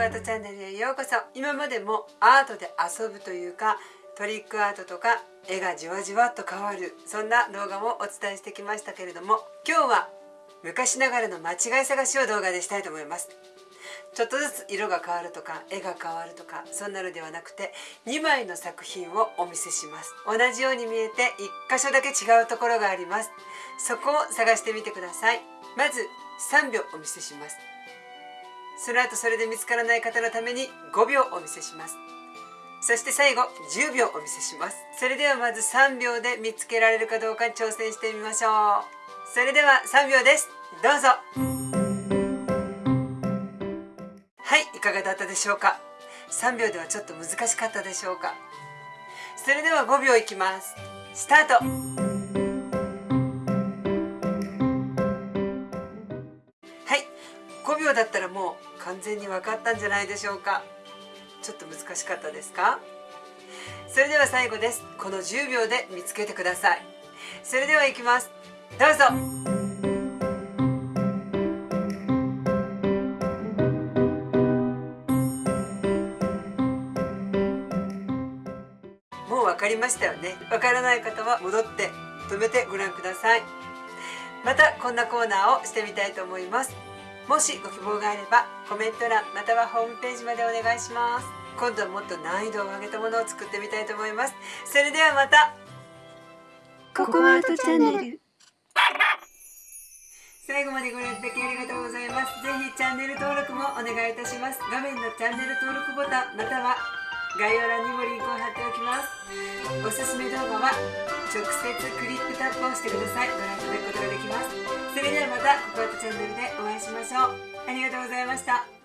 コアートチャンネルへようこそ。今までもアートで遊ぶというかトリックアートとか絵がじわじわっと変わるそんな動画もお伝えしてきましたけれども今日は昔ながらの間違い探しを動画でしたいと思います。ちょっとずつ色が変わるとか絵が変わるとかそんなのではなくて2枚の作品をお見せします。同じように見えて1箇所だけ違うところがあります。そこを探してみてください。まず3秒お見せします。その後それで見つからない方のために5秒お見せします。そして最後10秒お見せします。それではまず3秒で見つけられるかどうか挑戦してみましょう。それでは3秒です。どうぞ。はいいかがだったでしょうか？3秒ではちょっと難しかったでしょうか？それでは5秒いきます。スタート。はい5秒だったらもう完全に分かったんじゃないでしょうか。ちょっと難しかったですか？それでは最後です。この10秒で見つけてください。それではいきます。どうぞ。もう分かりましたよね。分からない方は戻って止めてご覧ください。またこんなコーナーをしてみたいと思います。もしご希望があればコメント欄またはホームページまでお願いします。今度はもっと難易度を上げたものを作ってみたいと思います。それではまたココアートチャンネル。最後までご覧いただきありがとうございます。ぜひチャンネル登録もお願いいたします。画面のチャンネル登録ボタンまたは概要欄にもリンクを貼っておきます。おすすめ動画は直接クリックタップをしてください。ご覧いただくことができます。それではまたココアートチャンネルでしましょう。ありがとうございました。